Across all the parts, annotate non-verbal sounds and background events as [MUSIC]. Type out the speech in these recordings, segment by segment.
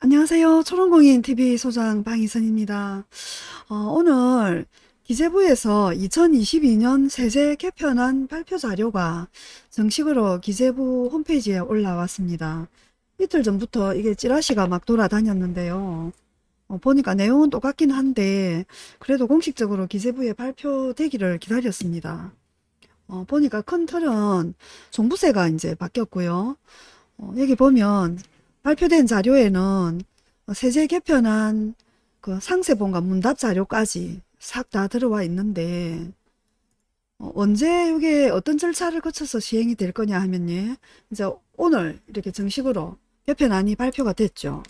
안녕하세요. 초롱공인TV 소장 방희선입니다. 어, 오늘 기재부에서 2022년 세제 개편안 발표 자료가 정식으로 기재부 홈페이지에 올라왔습니다. 이틀 전부터 이게 찌라시가 막 돌아다녔는데요. 어, 보니까 내용은 똑같긴 한데 그래도 공식적으로 기재부에 발표되기를 기다렸습니다. 어, 보니까 큰 틀은 종부세가 이제 바뀌었고요. 어, 여기 보면 발표된 자료에는 세제 개편안 그 상세본과 문답 자료까지 싹 다 들어와 있는데 어, 언제 이게 어떤 절차를 거쳐서 시행이 될 거냐 하면요. 이제 오늘 이렇게 정식으로 개편안이 발표가 됐죠.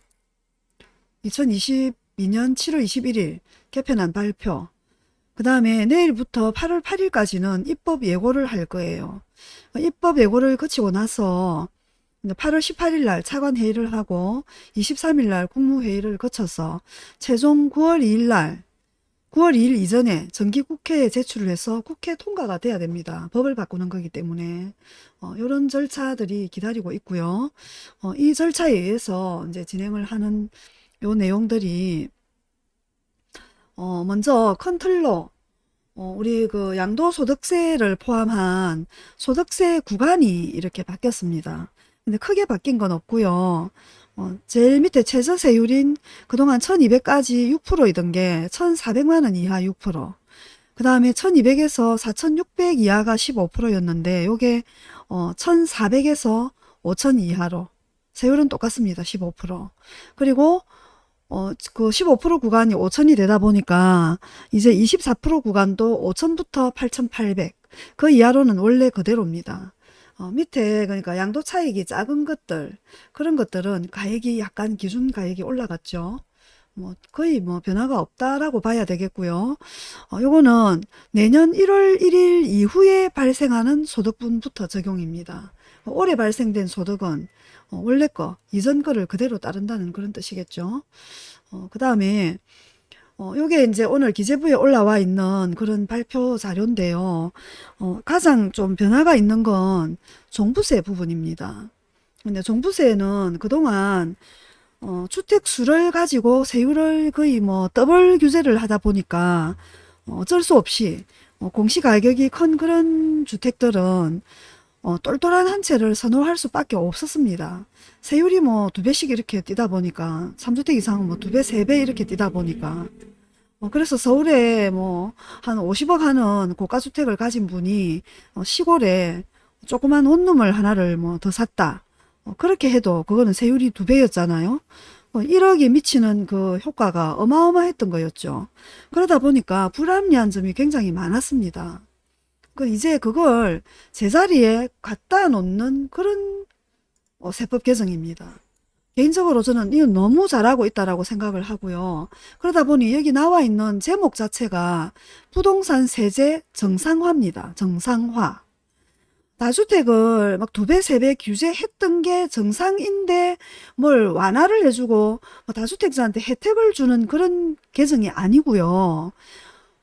2022년 7월 21일 개편안 발표. 그 다음에 내일부터 8월 8일까지는 입법 예고를 할 거예요. 입법 예고를 거치고 나서 8월 18일 날 차관 회의를 하고 23일 날 국무회의를 거쳐서 최종 9월 2일 날 9월 2일 이전에 정기국회에 제출을 해서 국회 통과가 돼야 됩니다. 법을 바꾸는 거기 때문에 어, 이런 절차들이 기다리고 있고요. 어, 이 절차에 의해서 이제 진행을 하는 요 내용들이 어, 먼저 큰 틀로 어, 우리 그 양도소득세를 포함한 소득세 구간이 이렇게 바뀌었습니다. 근데 크게 바뀐 건 없고요. 어, 제일 밑에 최저세율인 그동안 1200까지 6%이던 게 1400만원 이하 6%. 그 다음에 1200에서 4600 이하가 15%였는데 요게 어, 1400에서 5000 이하로 세율은 똑같습니다. 15%. 그리고 어, 그 15% 구간이 5천이 되다 보니까 이제 24% 구간도 5천부터 8,800. 그 이하로는 원래 그대로입니다. 어, 밑에 그러니까 양도 차익이 작은 것들 그런 것들은 가액이 약간 기준 가액이 올라갔죠. 뭐 거의 뭐 변화가 없다라고 봐야 되겠고요. 어, 요거는 내년 1월 1일 이후에 발생하는 소득분부터 적용입니다. 어, 올해 발생된 소득은 어, 원래 거 이전 거를 그대로 따른다는 그런 뜻이겠죠. 어, 그 다음에 어, 요게 이제 오늘 기재부에 올라와 있는 그런 발표 자료인데요. 어, 가장 좀 변화가 있는 건 종부세 부분입니다. 근데 종부세는 그동안 어, 주택수를 가지고 세율을 거의 뭐 더블 규제를 하다 보니까 어, 어쩔 수 없이 어, 공시가격이 큰 그런 주택들은 어, 똘똘한 한 채를 선호할 수밖에 없었습니다. 세율이 뭐 두 배씩 이렇게 뛰다 보니까 3주택 이상은 뭐두 배, 세 배 이렇게 뛰다 보니까 어, 그래서 서울에 뭐 한 50억 하는 고가주택을 가진 분이 어, 시골에 조그만 원룸을 하나를 뭐 더 샀다. 어, 그렇게 해도 그거는 세율이 두 배였잖아요. 1억이 미치는 그 효과가 어마어마했던 거였죠. 그러다 보니까 불합리한 점이 굉장히 많았습니다. 그 이제 그걸 제자리에 갖다 놓는 그런 세법 개정입니다. 개인적으로 저는 이건 너무 잘하고 있다라고 생각을 하고요. 그러다 보니 여기 나와 있는 제목 자체가 부동산 세제 정상화입니다. 정상화. 다주택을 막 두 배, 세 배 규제했던 게 정상인데 뭘 완화를 해주고 뭐 다주택자한테 혜택을 주는 그런 개정이 아니고요.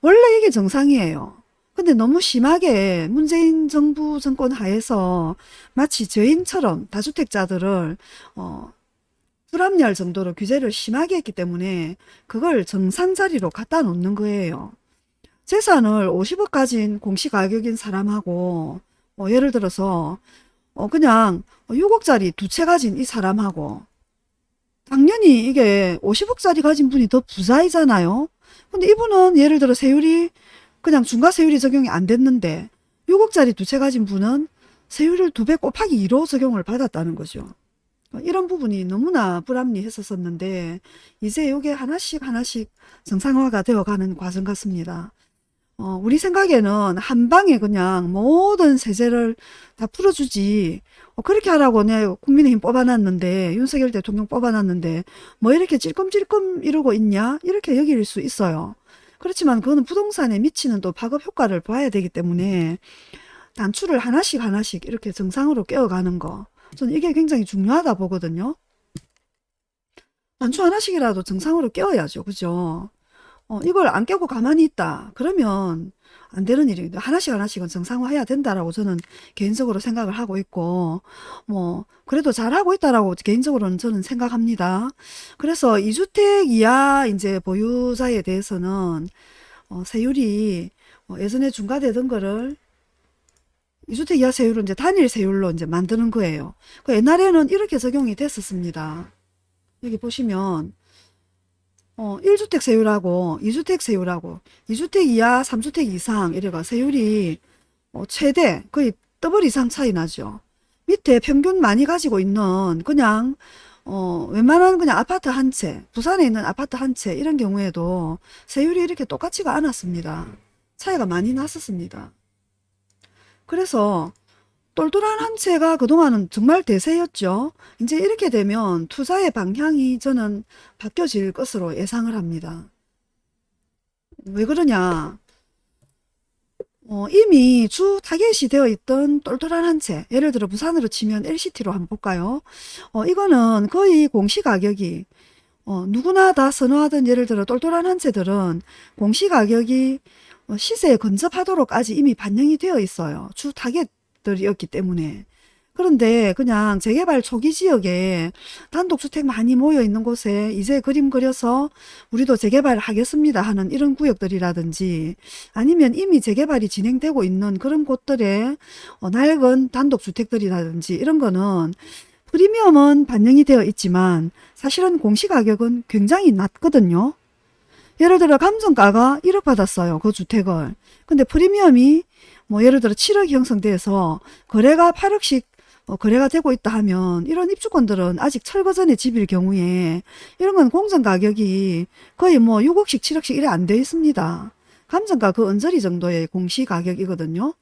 원래 이게 정상이에요. 근데 너무 심하게 문재인 정부 정권 하에서 마치 죄인처럼 다주택자들을 어, 불합리할 정도로 규제를 심하게 했기 때문에 그걸 정상 자리로 갖다 놓는 거예요. 재산을 50억 가진 공시가격인 사람하고 뭐 예를 들어서 어 그냥 6억짜리 두 채 가진 이 사람하고 당연히 이게 50억짜리 가진 분이 더 부자이잖아요. 근데 이분은 예를 들어 세율이 그냥 중과세율이 적용이 안 됐는데 6억짜리 두 채 가진 분은 세율을 두 배 곱하기 2로 적용을 받았다는 거죠. 어, 이런 부분이 너무나 불합리했었었는데 이제 이게 하나씩 하나씩 정상화가 되어가는 과정 같습니다. 어, 우리 생각에는 한 방에 그냥 모든 세제를 다 풀어주지 어, 그렇게 하라고 내 국민의힘 뽑아놨는데 윤석열 대통령 뽑아놨는데 뭐 이렇게 찔끔찔끔 이러고 있냐 이렇게 여길 수 있어요. 그렇지만 그거는 부동산에 미치는 또 파급 효과를 봐야 되기 때문에 단추를 하나씩 하나씩 이렇게 정상으로 깨어가는 거 저는 이게 굉장히 중요하다 보거든요. 단추 하나씩이라도 정상으로 깨워야죠. 그죠? 어, 이걸 안 깨고 가만히 있다. 그러면 안 되는 일입니다. 하나씩 하나씩은 정상화해야 된다라고 저는 개인적으로 생각을 하고 있고, 뭐, 그래도 잘하고 있다라고 개인적으로는 저는 생각합니다. 그래서 2주택 이하 이제 보유자에 대해서는, 어, 세율이 어, 예전에 중과되던 거를 2주택 이하 세율은 이제 단일 세율로 이제 만드는 거예요. 그 옛날에는 이렇게 적용이 됐었습니다. 여기 보시면, 어, 1주택 세율하고 2주택 세율하고 2주택 이하 3주택 이상 이래가 세율이 어, 최대 거의 더블 이상 차이 나죠. 밑에 평균 많이 가지고 있는 그냥 어, 웬만한 그냥 아파트 한 채, 부산에 있는 아파트 한 채 이런 경우에도 세율이 이렇게 똑같지가 않았습니다. 차이가 많이 났었습니다. 그래서 똘똘한 한 채가 그동안은 정말 대세였죠. 이제 이렇게 되면 투자의 방향이 저는 바뀌어질 것으로 예상을 합니다. 왜 그러냐. 어, 이미 주 타겟이 되어 있던 똘똘한 한 채, 예를 들어 부산으로 치면 LCT로 한번 볼까요? 어, 이거는 거의 공시가격이 어, 누구나 다 선호하던 예를 들어 똘똘한 한 채들은 공시가격이 어, 시세에 근접하도록까지 이미 반영이 되어 있어요. 주 타겟 들이었기 때문에. 그런데 그냥 재개발 초기 지역에 단독주택 많이 모여 있는 곳에 이제 그림 그려서 우리도 재개발 하겠습니다 하는 이런 구역들이라든지 아니면 이미 재개발이 진행되고 있는 그런 곳들의 어, 낡은 단독주택들이라든지 이런 거는 프리미엄은 반영이 되어 있지만 사실은 공시가격은 굉장히 낮거든요. 예를 들어 감정가가 1억 받았어요. 그 주택을. 근데 프리미엄이 뭐 예를 들어 7억이 형성돼서 거래가 8억씩 어, 거래가 되고 있다 하면 이런 입주권들은 아직 철거 전에 집일 경우에 이런 건 공정 가격이 거의 뭐 6억씩 7억씩 이래 안 돼 있습니다. 감정가 그 언저리 정도의 공시 가격이거든요.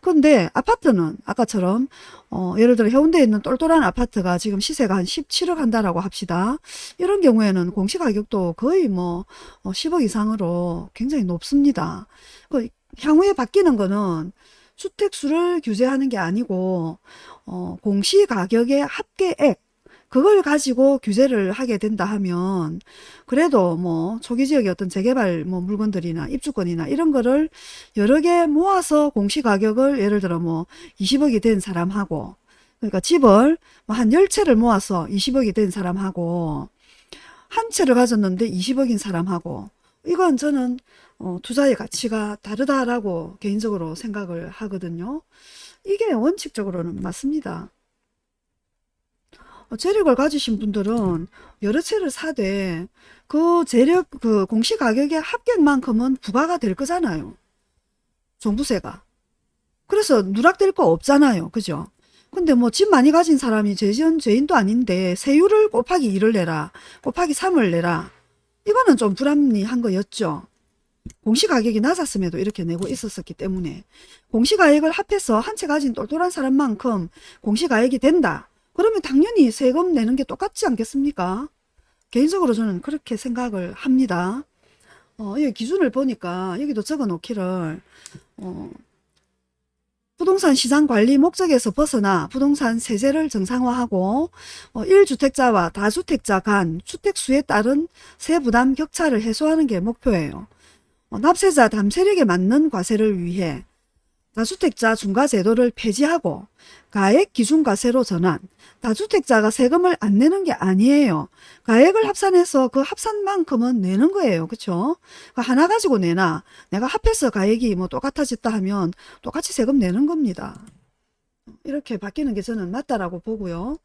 그런데 아파트는 아까처럼 어, 예를 들어 해운대에 있는 똘똘한 아파트가 지금 시세가 한 17억 한다라고 합시다. 이런 경우에는 공시 가격도 거의 뭐 어, 10억 이상으로 굉장히 높습니다. 그 향후에 바뀌는 거는 주택수를 규제하는 게 아니고 어, 공시가격의 합계액 그걸 가지고 규제를 하게 된다 하면 그래도 뭐 초기 지역의 어떤 재개발 뭐 물건들이나 입주권이나 이런 거를 여러 개 모아서 공시 가격을 예를 들어 뭐 20억이 된 사람하고 그러니까 집을 뭐한 10채를 모아서 20억이 된 사람하고 한 채를 가졌는데 20억인 사람하고 이건 저는 어, 투자의 가치가 다르다라고 개인적으로 생각을 하거든요. 이게 원칙적으로는 맞습니다. 어, 재력을 가지신 분들은 여러 채를 사되 그 재력 그 공시 가격의 합격만큼은 부과가 될 거잖아요. 종부세가. 그래서 누락될 거 없잖아요. 그죠? 근데 뭐 집 많이 가진 사람이 죄지은 죄인도 아닌데 세율을 곱하기 2를 내라. 곱하기 3을 내라. 이거는 좀 불합리한 거였죠. 공시가격이 낮았음에도 이렇게 내고 있었기 때문에 공시가액을 합해서 한 채 가진 똘똘한 사람만큼 공시가액이 된다. 그러면 당연히 세금 내는 게 똑같지 않겠습니까? 개인적으로 저는 그렇게 생각을 합니다. 어, 이 기준을 보니까 여기도 적어 놓기를 어, 부동산 시장 관리 목적에서 벗어나 부동산 세제를 정상화하고 어, 1주택자와 다주택자 간 주택수에 따른 세부담 격차를 해소하는 게 목표예요. 어, 납세자 담세력에 맞는 과세를 위해 다주택자 중과제도를 폐지하고 가액 기준과세로 전환, 다주택자가 세금을 안 내는 게 아니에요. 가액을 합산해서 그 합산만큼은 내는 거예요. 그쵸? 하나 가지고 내나 내가 합해서 가액이 뭐 똑같아졌다 하면 똑같이 세금 내는 겁니다. 이렇게 바뀌는 게 저는 맞다라고 보고요.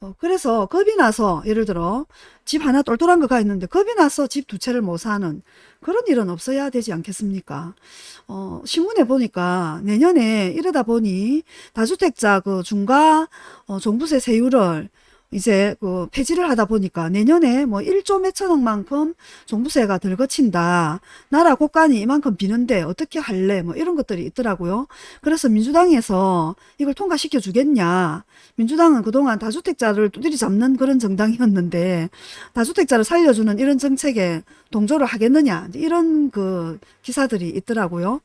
어, 그래서 겁이 나서 예를 들어 집 하나 똘똘한 거가 있는데 겁이 나서 집 두 채를 못 사는 그런 일은 없어야 되지 않겠습니까? 어, 신문에 보니까 내년에 이러다 보니 다주택자 그 중과 어, 종부세 세율을 이제 그 폐지를 하다 보니까 내년에 뭐 1조 몇천억만큼 종부세가 덜 거친다. 나라 국간이 이만큼 비는데 어떻게 할래? 뭐 이런 것들이 있더라고요. 그래서 민주당에서 이걸 통과시켜 주겠냐. 민주당은 그동안 다주택자를 두드리 잡는 그런 정당이었는데 다주택자를 살려주는 이런 정책에 동조를 하겠느냐. 이런 그 기사들이 있더라고요.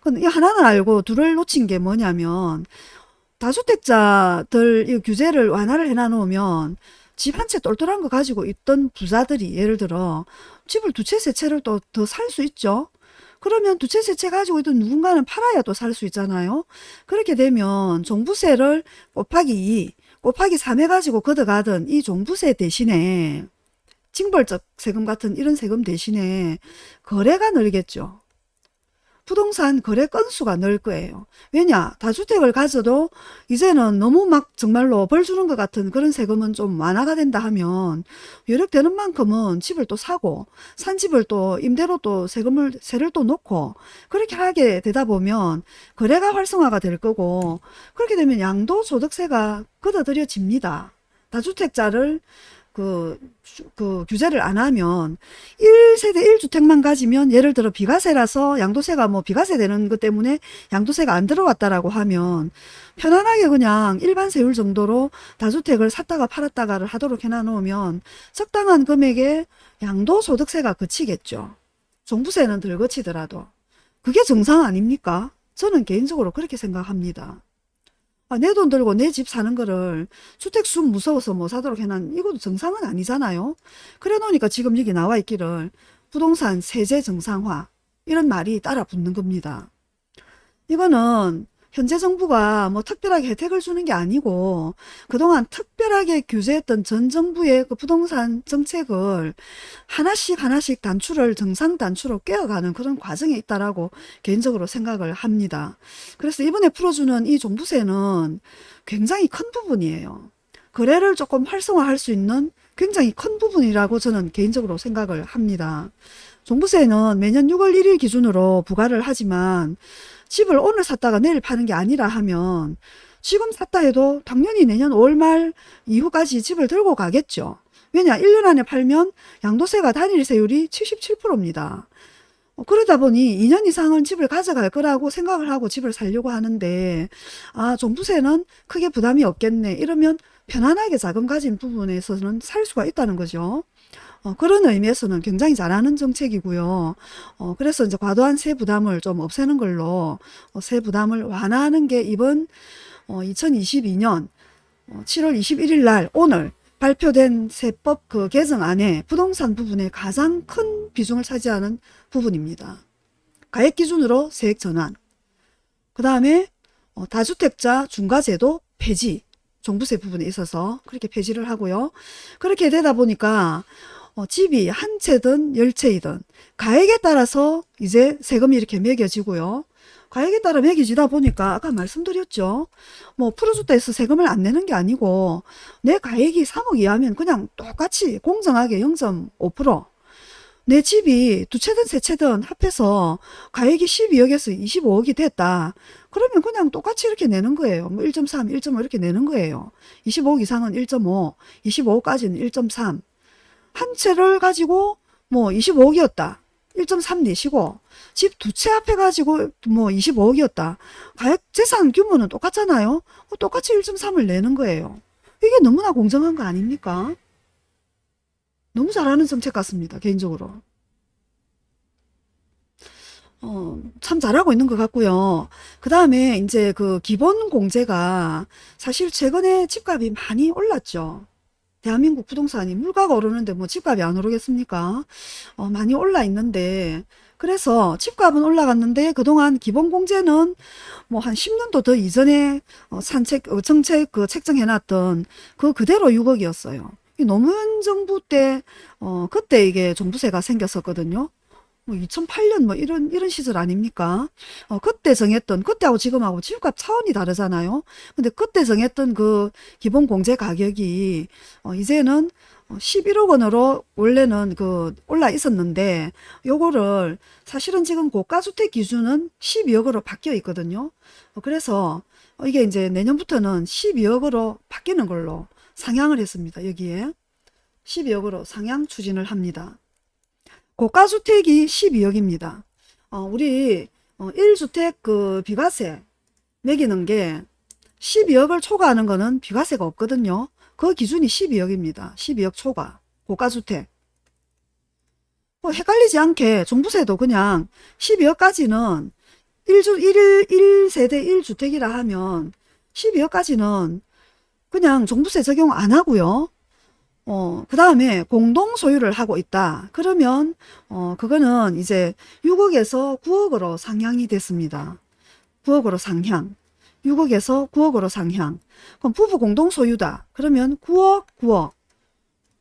근데 하나는 알고 둘을 놓친 게 뭐냐면 다주택자들 이 규제를 완화를 해놔 놓으면 집 한 채 똘똘한 거 가지고 있던 부자들이 예를 들어 집을 두 채 세 채를 또 더 살 수 있죠. 그러면 두 채 세 채 가지고 있던 누군가는 팔아야 또 살 수 있잖아요. 그렇게 되면 종부세를 곱하기 2, 곱하기 3 해가지고 걷어가던 이 종부세 대신에 징벌적 세금 같은 이런 세금 대신에 거래가 늘겠죠. 부동산 거래 건수가 늘 거예요. 왜냐? 다주택을 가져도 이제는 너무 막 정말로 벌 주는 것 같은 그런 세금은 좀 완화가 된다 하면 여력되는 만큼은 집을 또 사고 산 집을 또 임대로 또 세금을 세를 또 놓고 그렇게 하게 되다 보면 거래가 활성화가 될 거고 그렇게 되면 양도소득세가 걷어들여집니다. 다주택자를 그, 그 규제를 안 하면 1세대 1주택만 가지면 예를 들어 비과세라서 양도세가 뭐 비과세 되는 것 때문에 양도세가 안 들어왔다라고 하면 편안하게 그냥 일반 세율 정도로 다주택을 샀다가 팔았다가를 하도록 해놔 놓으면 적당한 금액의 양도소득세가 그치겠죠. 종부세는 덜 그치더라도. 그게 정상 아닙니까? 저는 개인적으로 그렇게 생각합니다. 아, 내돈 들고 내 집 사는 거를 주택수 무서워서 못 사도록 해놓은 이것도 정상은 아니잖아요. 그래 놓으니까 지금 여기 나와 있기를 부동산 세제 정상화 이런 말이 따라 붙는 겁니다. 이거는 현재 정부가 뭐 특별하게 혜택을 주는 게 아니고 그동안 특별하게 규제했던 전 정부의 그 부동산 정책을 하나씩 하나씩 단추를 정상 단추로 깨어가는 그런 과정에 있다라고 개인적으로 생각을 합니다. 그래서 이번에 풀어주는 이 종부세는 굉장히 큰 부분이에요. 거래를 조금 활성화할 수 있는 굉장히 큰 부분이라고 저는 개인적으로 생각을 합니다. 종부세는 매년 6월 1일 기준으로 부과를 하지만 집을 오늘 샀다가 내일 파는 게 아니라 하면 지금 샀다 해도 당연히 내년 5월 말 이후까지 집을 들고 가겠죠. 왜냐 1년 안에 팔면 양도세가 단일 세율이 77%입니다. 어, 그러다 보니 2년 이상은 집을 가져갈 거라고 생각을 하고 집을 살려고 하는데 아 종부세는 크게 부담이 없겠네 이러면 편안하게 자금 가진 부분에서는 살 수가 있다는 거죠. 어, 그런 의미에서는 굉장히 잘하는 정책이고요. 어, 그래서 이제 과도한 세 부담을 좀 없애는 걸로 어, 세 부담을 완화하는 게 이번 2022년 7월 21일 날 오늘 발표된 세법 그 개정안에 부동산 부분에 가장 큰 비중을 차지하는 부분입니다. 가액 기준으로 세액 전환, 그 다음에 다주택자 중과제도 폐지, 종부세 부분에 있어서 그렇게 폐지를 하고요. 그렇게 되다 보니까 어, 집이 한 채든 열 채이든 가액에 따라서 이제 세금이 이렇게 매겨지고요. 가액에 따라 매겨지다 보니까 아까 말씀드렸죠. 뭐 프로주택에서 세금을 안 내는 게 아니고 내 가액이 3억 이하면 그냥 똑같이 공정하게 0.5%내 집이 두 채든 세 채든 합해서 가액이 12억에서 25억이 됐다. 그러면 그냥 똑같이 이렇게 내는 거예요. 뭐 1.3, 1.5 이렇게 내는 거예요. 25억 이상은 1.5, 25억까지는 1.3. 한 채를 가지고 뭐 25억이었다. 1.3 내시고 집 두 채 앞에 가지고 뭐 25억이었다. 가액 재산 규모는 똑같잖아요. 어, 똑같이 1.3을 내는 거예요. 이게 너무나 공정한 거 아닙니까? 너무 잘하는 정책 같습니다. 개인적으로. 어, 참 잘하고 있는 것 같고요. 그 다음에 이제 그 기본 공제가 사실 최근에 집값이 많이 올랐죠. 대한민국 부동산이 물가가 오르는데 뭐 집값이 안 오르겠습니까? 어, 많이 올라 있는데 그래서 집값은 올라갔는데 그동안 기본공제는 뭐 한 10년도 더 이전에 어, 산책 어, 정책 그 책정해놨던 그 그대로 6억이었어요. 노무현 정부 때 어, 그때 이게 종부세가 생겼었거든요. 뭐 2008년 뭐 이런 이런 시절 아닙니까? 어, 그때 정했던 그때하고 지금하고 집값 차원이 다르잖아요. 근데 그때 정했던 그 기본 공제 가격이 어, 이제는 11억 원으로 원래는 그 올라 있었는데 요거를 사실은 지금 고가주택 기준은 12억으로 바뀌어 있거든요. 어, 그래서 이게 이제 내년부터는 12억으로 바뀌는 걸로 상향을 했습니다. 여기에 12억으로 상향 추진을 합니다. 고가주택이 12억입니다. 어, 우리 어, 1주택 그 비과세 매기는 게 12억을 초과하는 거는 비과세가 없거든요. 그 기준이 12억입니다. 12억 초과 고가주택. 뭐 헷갈리지 않게 종부세도 그냥 12억까지는 1주 1, 1세대 1주택이라 하면 12억까지는 그냥 종부세 적용 안 하고요. 어, 그 다음에 공동 소유를 하고 있다. 그러면, 어, 그거는 이제 6억에서 9억으로 상향이 됐습니다. 9억으로 상향. 6억에서 9억으로 상향. 그럼 부부 공동 소유다. 그러면 9억, 9억.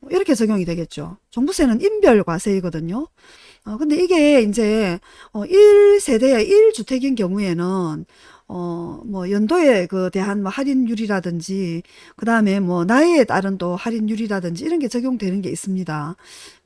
이렇게 적용이 되겠죠. 종부세는 인별 과세이거든요. 어, 근데 이게 이제, 어, 1세대의 1주택인 경우에는, 어, 뭐, 연도에 그 대한 뭐 할인율이라든지, 그 다음에 뭐, 나이에 따른 또 할인율이라든지 이런 게 적용되는 게 있습니다.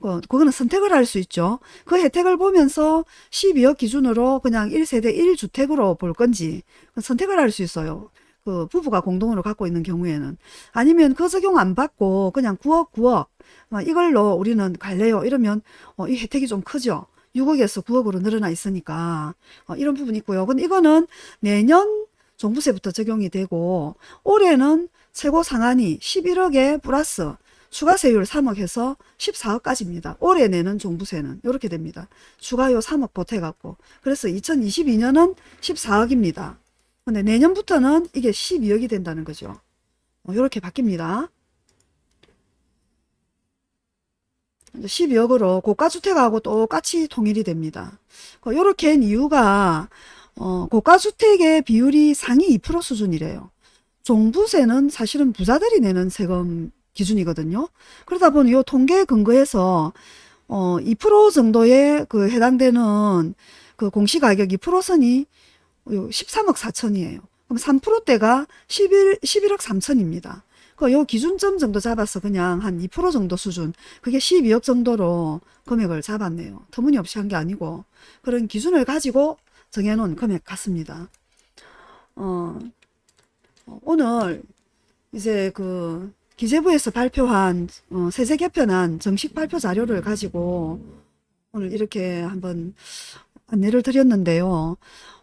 어, 그거는 선택을 할 수 있죠. 그 혜택을 보면서 12억 기준으로 그냥 1세대 1주택으로 볼 건지 선택을 할 수 있어요. 그 부부가 공동으로 갖고 있는 경우에는 아니면 그 적용 안 받고 그냥 9억 9억 막 이걸로 우리는 갈래요 이러면 어, 이 혜택이 좀 크죠 6억에서 9억으로 늘어나 있으니까 어, 이런 부분이 있고요 근데 이거는 내년 종부세부터 적용이 되고 올해는 최고 상한이 11억에 플러스 추가 세율 3억 해서 14억까지입니다. 올해 내는 종부세는 이렇게 됩니다. 추가요 3억 보태갖고 그래서 2022년은 14억입니다. 근데 내년부터는 이게 12억이 된다는 거죠. 이렇게 바뀝니다. 12억으로 고가주택하고 똑같이 통일이 됩니다. 이렇게 한 이유가 어, 고가주택의 비율이 상위 2% 수준이래요. 종부세는 사실은 부자들이 내는 세금 기준이거든요. 그러다 보니 이 통계 근거에서 어, 2% 정도에 그 해당되는 그 공시가격 2%선이 13억 4천이에요. 그럼 3%대가 11, 11억 3천입니다. 그 요 기준점 정도 잡아서 그냥 한 2% 정도 수준 그게 12억 정도로 금액을 잡았네요. 터무니없이 한 게 아니고 그런 기준을 가지고 정해놓은 금액 같습니다. 어, 오늘 이제 그 기재부에서 발표한 어, 세제 개편안 정식 발표 자료를 가지고 오늘 이렇게 한번 안내를 드렸는데요.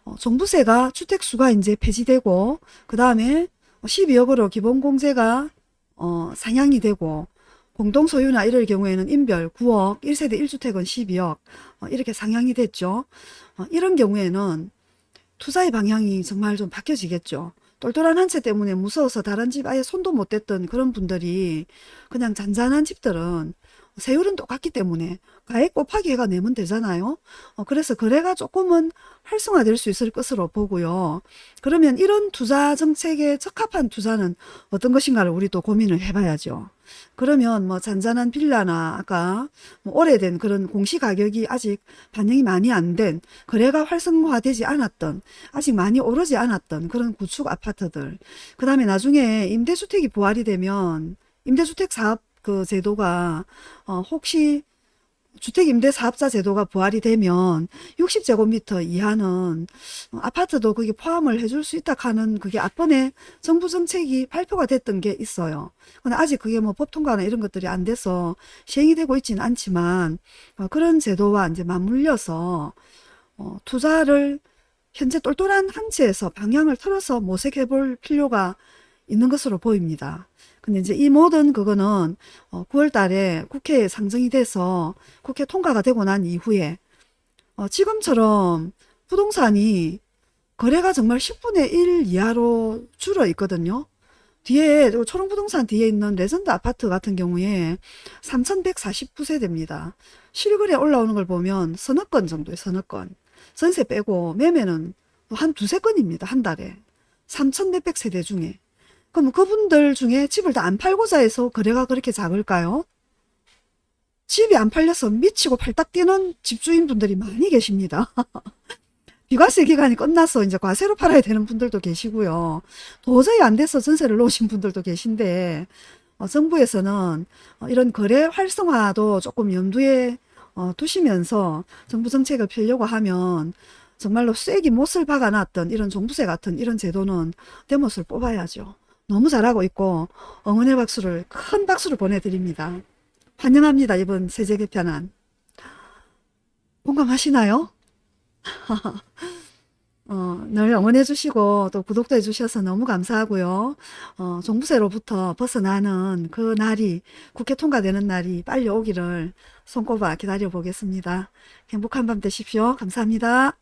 어, 종부세가 주택수가 이제 폐지되고 그 다음에 12억으로 기본공제가 어, 상향이 되고 공동소유나 이럴 경우에는 인별 9억, 1세대 1주택은 12억 어, 이렇게 상향이 됐죠. 어, 이런 경우에는 투자의 방향이 정말 좀 바뀌어지겠죠. 똘똘한 한 채 때문에 무서워서 다른 집 아예 손도 못 댔던 그런 분들이 그냥 잔잔한 집들은 세율은 똑같기 때문에 가액 곱하기 해가 내면 되잖아요. 어, 그래서 거래가 조금은 활성화될 수 있을 것으로 보고요. 그러면 이런 투자 정책에 적합한 투자는 어떤 것인가를 우리 또 고민을 해봐야죠. 그러면 뭐 잔잔한 빌라나 아까 뭐 오래된 그런 공시가격이 아직 반영이 많이 안 된 거래가 활성화되지 않았던 아직 많이 오르지 않았던 그런 구축 아파트들 그 다음에 나중에 임대주택이 부활이 되면 임대주택 사업 그 제도가 어 혹시 주택임대사업자 제도가 부활이 되면 60제곱미터 이하는 아파트도 그게 포함을 해줄 수 있다 하는 그게 앞번에 정부 정책이 발표가 됐던 게 있어요. 근데 아직 그게 뭐 법 통과나 이런 것들이 안 돼서 시행이 되고 있지는 않지만 어, 그런 제도와 이제 맞물려서 어, 투자를 현재 똘똘한 한치에서 방향을 틀어서 모색해 볼 필요가 있는 것으로 보입니다. 근데 이제 이 모든 그거는 9월 어, 달에 국회에 상정이 돼서 국회 통과가 되고 난 이후에 어 지금처럼 부동산이 거래가 정말 10분의 1 이하로 줄어 있거든요. 뒤에 초롱부동산 뒤에 있는 레전드 아파트 같은 경우에 3149세대입니다. 실거래 올라오는 걸 보면 서너 건 정도의 서너 건. 전세 빼고 매매는 한 두세 건입니다. 한 달에. 3,400 세대 중에. 그럼 그분들 중에 집을 다 안 팔고자 해서 거래가 그렇게 작을까요? 집이 안 팔려서 미치고 팔딱 뛰는 집주인분들이 많이 계십니다. [LAUGHS] 비과세 기간이 끝나서 이제 과세로 팔아야 되는 분들도 계시고요. 도저히 안 돼서 전세를 놓으신 분들도 계신데 어, 정부에서는 어, 이런 거래 활성화도 조금 염두에 어, 두시면서 정부 정책을 펴려고 하면 정말로 쐐기 못을 박아놨던 이런 종부세 같은 이런 제도는 대못을 뽑아야죠. 너무 잘하고 있고 응원의 박수를 큰 박수를 보내드립니다. 환영합니다. 이번 세제 개편안. 공감하시나요? [LAUGHS] 어, 늘 응원해 주시고 또 구독도 해 주셔서 너무 감사하고요. 어, 종부세로부터 벗어나는 그 날이 국회 통과되는 날이 빨리 오기를 손꼽아 기다려 보겠습니다. 행복한 밤 되십시오. 감사합니다.